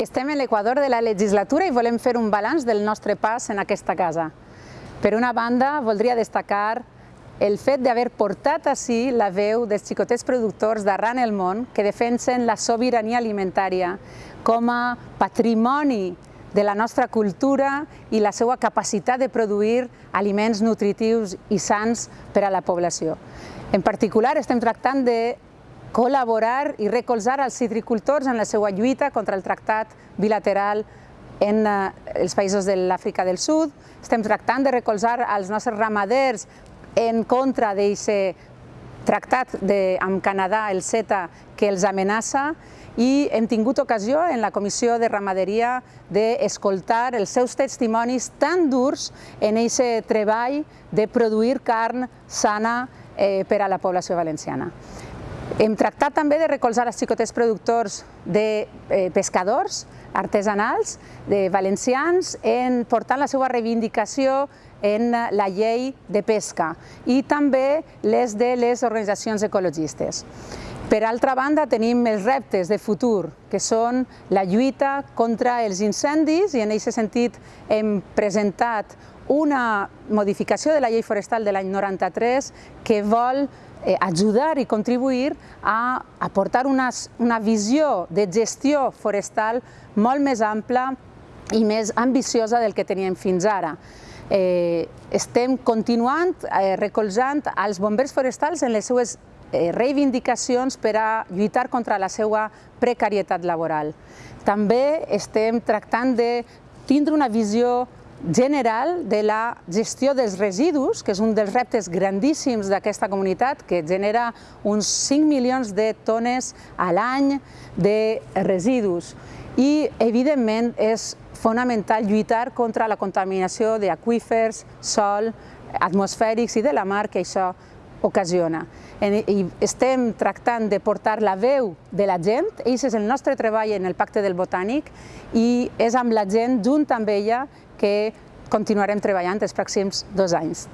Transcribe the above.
Estem en l'equador de la legislatura i volem fer un balanç del nostre pas en aquesta casa. Per una banda, voldria destacar el fet d'haver portat així la veu dels xicotets productors d'arran el món que defensen la sobirania alimentària com a patrimoni de la nostra cultura i la seva capacitat de produir aliments nutritius i sants per a la població. En particular, estem tractant de col·laborar i recolzar els citricultors en la seva lluita contra el tractat bilateral en eh, els països de l'Àfrica del Sud. Estem tractant de recolzar els nostres ramaders en contra d'aquest tractat de, amb Canadà, el CETA, que els amenaça i hem tingut ocasió en la Comissió de Ramaderia d'escoltar els seus testimonis tan durs en aquest treball de produir carn sana eh, per a la població valenciana. Hem tractat també de recolzar els xicotets productors de eh, pescadors artesanals, de valencians, en portant la seva reivindicació en la llei de pesca i també les de les organitzacions ecologistes. Per altra banda, tenim els reptes de futur, que són la lluita contra els incendis i en aquest sentit hem presentat una modificació de la llei forestal de l'any 93 que vol eh, ajudar i contribuir a aportar una, una visió de gestió forestal molt més ampla i més ambiciosa del que teníem fins ara. Eh, estem continuant eh, recolzant els bombers forestals en les seues Eh, reivindicacions per a lluitar contra la seva precarietat laboral. També estem tractant de tindre una visió general de la gestió dels residus, que és un dels reptes grandíssims d'aquesta comunitat, que genera uns 5 milions de tones a l'any de residus. I, evidentment, és fonamental lluitar contra la contaminació d'aquífers, sol, atmosfèrics i de la mar que això ocasiona. I estem tractant de portar la veu de la gent, aquest és el nostre treball en el Pacte del Botànic i és amb la gent, junt amb ella, que continuarem treballant els pròxims dos anys.